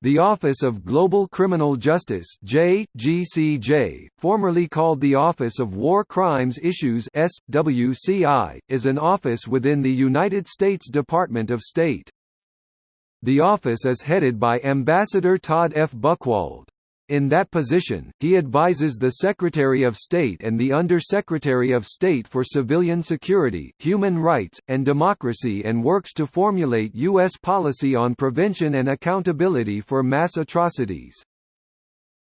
The Office of Global Criminal Justice JGCJ, formerly called the Office of War Crimes Issues SWCI, is an office within the United States Department of State. The office is headed by Ambassador Todd F. Buchwald. In that position, he advises the Secretary of State and the Under-Secretary of State for Civilian Security, Human Rights, and Democracy and works to formulate U.S. policy on prevention and accountability for mass atrocities.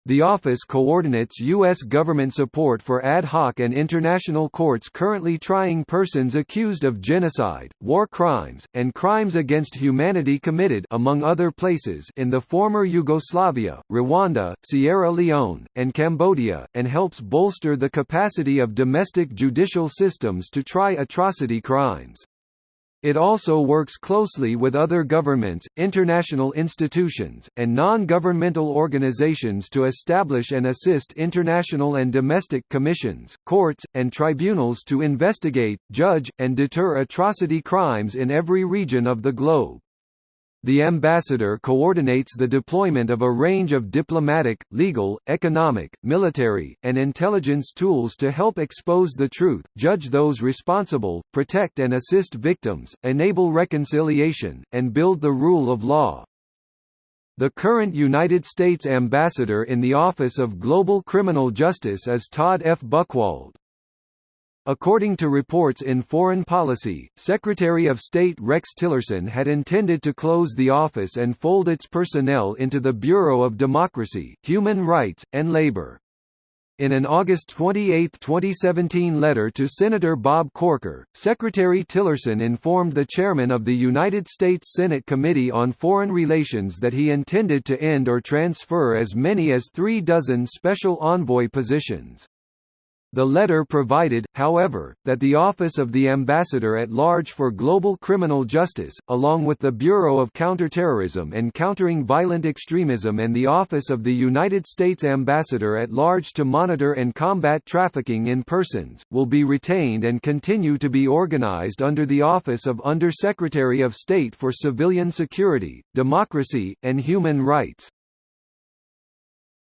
The office coordinates U.S. government support for ad hoc and international courts currently trying persons accused of genocide, war crimes, and crimes against humanity committed among other places in the former Yugoslavia, Rwanda, Sierra Leone, and Cambodia, and helps bolster the capacity of domestic judicial systems to try atrocity crimes. It also works closely with other governments, international institutions, and non-governmental organizations to establish and assist international and domestic commissions, courts, and tribunals to investigate, judge, and deter atrocity crimes in every region of the globe. The ambassador coordinates the deployment of a range of diplomatic, legal, economic, military, and intelligence tools to help expose the truth, judge those responsible, protect and assist victims, enable reconciliation, and build the rule of law. The current United States ambassador in the Office of Global Criminal Justice is Todd F. Buchwald. According to reports in Foreign Policy, Secretary of State Rex Tillerson had intended to close the office and fold its personnel into the Bureau of Democracy, Human Rights, and Labor. In an August 28, 2017 letter to Senator Bob Corker, Secretary Tillerson informed the chairman of the United States Senate Committee on Foreign Relations that he intended to end or transfer as many as three dozen special envoy positions. The letter provided, however, that the Office of the Ambassador at Large for Global Criminal Justice, along with the Bureau of Counterterrorism and Countering Violent Extremism and the Office of the United States Ambassador at Large to Monitor and Combat Trafficking in Persons, will be retained and continue to be organized under the Office of Under-Secretary of State for Civilian Security, Democracy, and Human Rights.